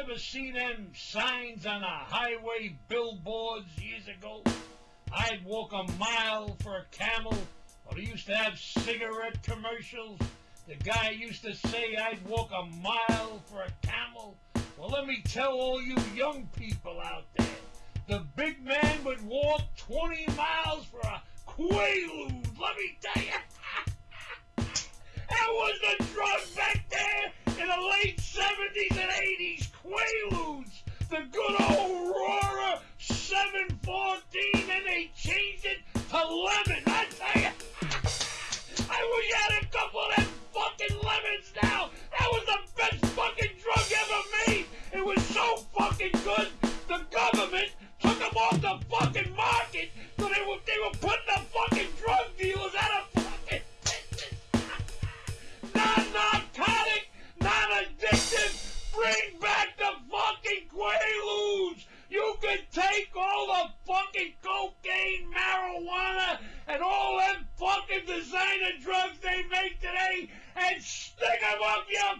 Ever see them signs on the highway billboards years ago? I'd walk a mile for a camel. Or they used to have cigarette commercials. The guy used to say I'd walk a mile for a camel. Well, let me tell all you young people out there. The big man would walk 20 miles for a Quaalude. Let me tell you. that was the drug back there in the late The good old Rorer 714 and they changed it to Lemmon. I tell you. I wish I had a couple of them fucking lemons now. That was the best fucking drug ever made. It was so fucking good. The government took them off the fucking market, so they were they were putting take all the fucking cocaine, marijuana, and all them fucking designer drugs they make today and stick them up your